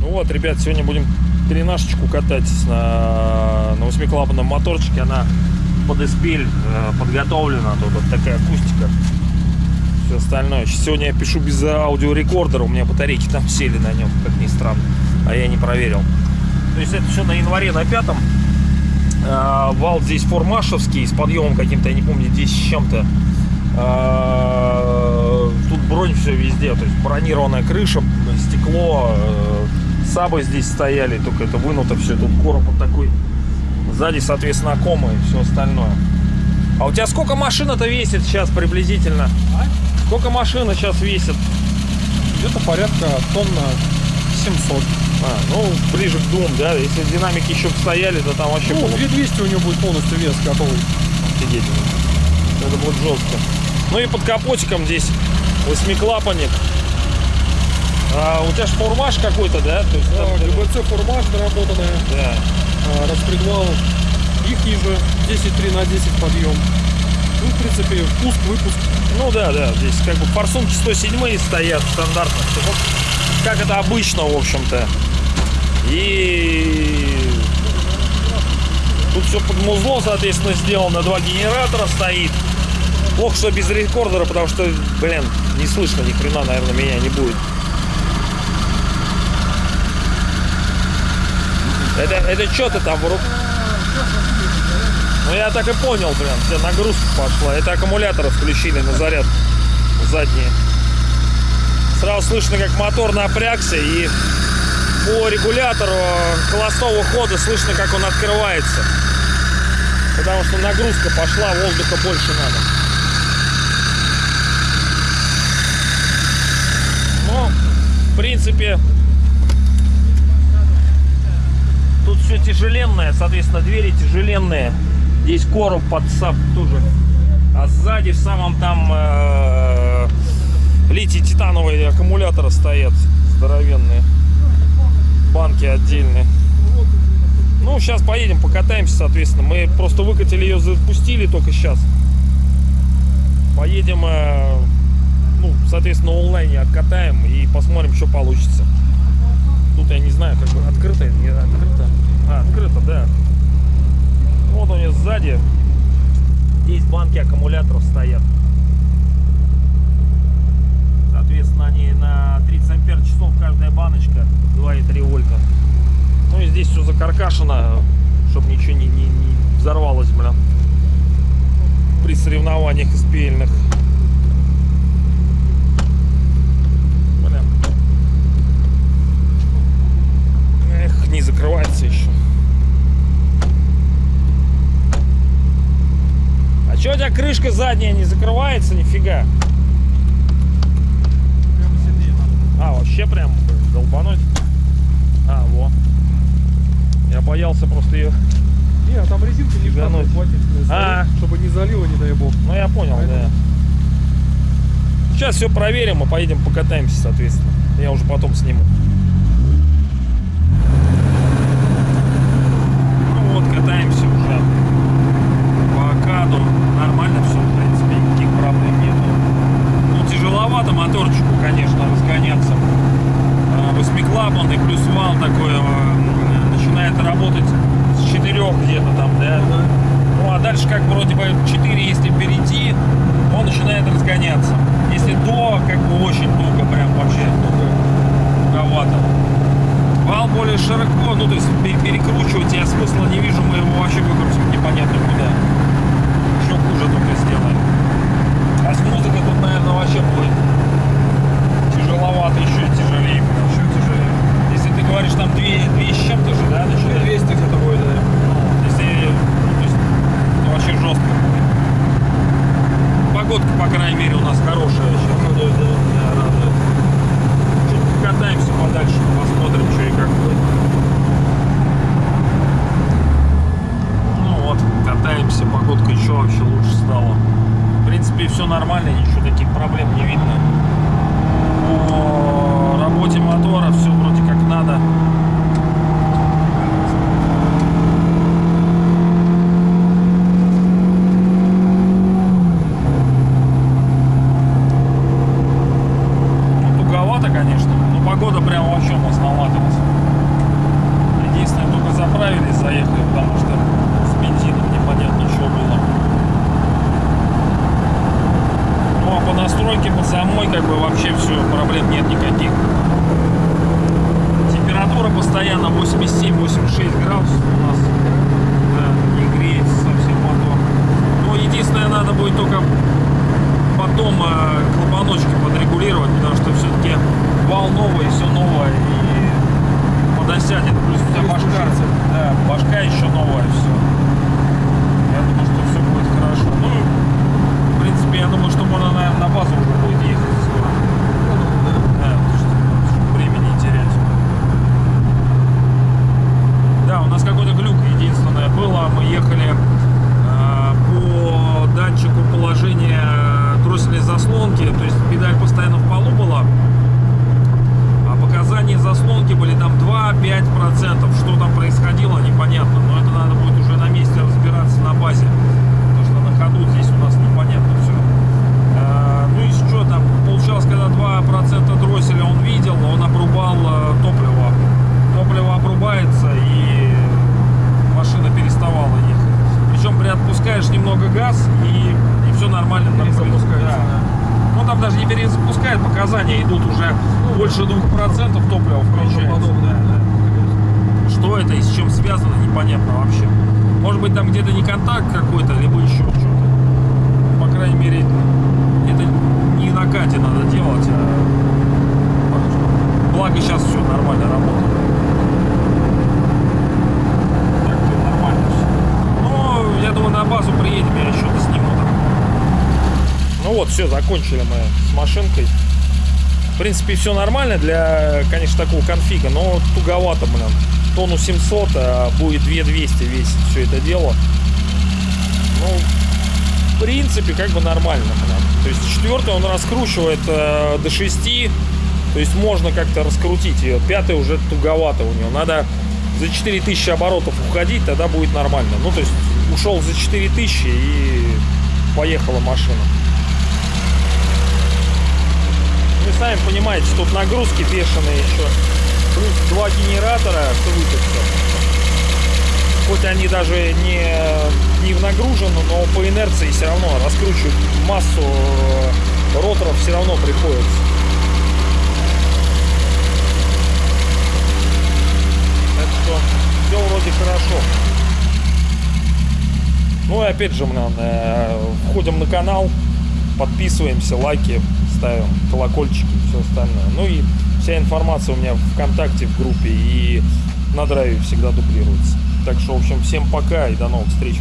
Ну вот, ребят, сегодня будем перенашечку катать на, на восьмиклапанном моторчике. Она под эспель э, подготовлена. Тут вот такая акустика. Все остальное. Сегодня я пишу без аудиорекордера. У меня батарейки там сели на нем, как ни странно. А я не проверил. То есть это все на январе на пятом. Э, вал здесь формашевский с подъемом каким-то, я не помню, здесь с чем-то. Э, Тут бронь все везде, то есть бронированная крыша, стекло, э, сабы здесь стояли, только это вынуто все, тут короб вот такой. Сзади, соответственно, комы и все остальное. А у тебя сколько машина-то весит сейчас приблизительно? Сколько машина сейчас весит? Где-то порядка тонна 700. А, ну, ближе к двум, да? Если динамики еще стояли, то там вообще Ну, было бы 2200 у него будет полностью вес готовый. офигеть. Это будет жестко. Ну и под капотиком здесь восьмиклапанник. А, у тебя же формаж какой-то, да? То есть, Да, там- ГБЦ доработанная, да. а, распредвал их же 10-3 на 10 подъем. Ну, в принципе, впуск, выпуск. Ну да, да, здесь как бы форсунки 107 стоят стандартно. Как это обычно, в общем-то. И тут все под музло, соответственно, сделано. Два генератора стоит. Плохо, что без рекордера, потому что, блин, не слышно ни хрена, наверное, меня не будет. Это, это что ты там в рук- Ну я так и понял, прям, вся нагрузка пошла. Это аккумуляторы включили на заряд задние. Сразу слышно, как мотор напрягся, и по регулятору холостого хода слышно, как он открывается. Потому что нагрузка пошла, воздуха больше надо. Но, в принципе, Тут все тяжеленное, соответственно, двери тяжеленные. Здесь короб под сап тоже. А сзади в самом там э, литий-титановые аккумуляторы стоят здоровенные. Банки отдельные. Ну, сейчас поедем, покатаемся, соответственно. Мы просто выкатили ее, запустили только сейчас. Поедем, э, ну, соответственно, онлайне откатаем и посмотрим, что получится. Тут я не знаю, как бы открыто не открыто. А, открыто, да. Вот у нее сзади. Здесь банки аккумуляторов стоят. Соответственно, они на 30 ампер часов каждая баночка 2,3 вольта. Ну и закаркашено, чтобы ничего не, не, не взорвалось, блин. При соревнованиях SPL-ных. Блин. Эх, не закрывается еще. А что у тебя крышка задняя не закрывается? Нифига. А, вообще прям долбануть? А, во. Я боялся просто ее... Не, а там резинка не Фигануть. хватительная, А. чтобы не залило, не дай бог. Ну, я понял, Поэтому- да. Сейчас все проверим и поедем покатаемся, соответственно. Я уже потом сниму. Ну вот, катаемся уже по Акаду. Нормально все, в принципе, никаких проблем нету. Ну, тяжеловато моторчику, конечно, разгоняться. А, Восьмиклапанный плюс вал такой э, начинает работать с четырех где-то там, да? Ну, а дальше как вроде бы 4, если перейти, он начинает разгоняться. Если до, как бы очень туго, прям вообще туговато. Вал более широко, ну то есть пе- перекручивать я смысла не вижу, мы его вообще выкрутим непонятно куда. Еще хуже только сделаем. А с музыкой тут, наверное, вообще будет тяжеловато, еще. Еще тяжелее. Если ты говоришь, там 2, 2 с чем-то же, да, начинает? 200 где-то будет, да. Если, ну, то есть, это вообще жестко будет. Погодка, по крайней мере, у нас хорошая сейчас. Радует, да? Да, радует. Чуть покатаемся подальше, посмотрим, что и как будет. Ну вот, катаемся, погодка еще вообще лучше стала. В принципе, все нормально, ничего таких проблем не видно. По работе мотора все вроде как надо. настройки по самой, как бы вообще все, проблем нет никаких. Температура постоянно 87-86 градусов у нас. Да, не греется совсем мотор. Но единственное, надо будет только потом э, клапаночки подрегулировать, потому что все-таки вал новый, все новое и подосядет. Плюс у тебя башка, да, башка еще новая, все. Я думаю, что все будет хорошо. Ну, в принципе, я думаю, что можно, наверное, на базу уже будет ехать скоро. Да, потому что чтобы времени не терять. Да, у нас какой-то глюк единственное было. Мы ехали э, по датчику положения дроссельной заслонки, то есть педаль постоянно в полу была. А показания заслонки были там 2-5%. Что там происходило, непонятно. Но это надо будет уже на месте разбираться на базе. Потому что на ходу здесь у нас непонятно все. Ну и что там, получалось, когда 2% дросселя он видел, он обрубал э, топливо. Топливо обрубается и машина переставала ехать. Причем при отпускаешь немного газ и, и все нормально. там происходит. да. Ну там даже не перезапускает, показания идут уже больше 2% топлива включается. Подобное, да. Что это и с чем связано, непонятно вообще. Может быть там где-то не контакт какой-то, либо еще что-то. По крайней мере, это не на кате надо делать, а благо сейчас все нормально работает. Так то нормально все. Но я думаю на базу приедем, я еще сниму там. Ну вот, все, закончили мы с машинкой. В принципе, все нормально для, конечно, такого конфига, но туговато, блин. Тонну 700, а будет 2200 весить все это дело. Ну, в принципе, как бы нормально, блин. То есть четвертый он раскручивает э, до 6, то есть можно как-то раскрутить ее. Пятый уже туговато у него. Надо за 4000 оборотов уходить, тогда будет нормально. Ну, то есть ушел за 4000 и поехала машина. Сами понимаете, тут нагрузки бешеные еще. Плюс два генератора крутятся. Хоть они даже не, не в нагружены, но по инерции все равно раскручивать массу э, роторов все равно приходится. Так что все вроде хорошо. Ну и опять же, блин, э, входим на канал, подписываемся, лайки ставим, колокольчики, все остальное. Ну и вся информация у меня в ВКонтакте, в группе и на драйве всегда дублируется. Так что, в общем, всем пока и до новых встреч.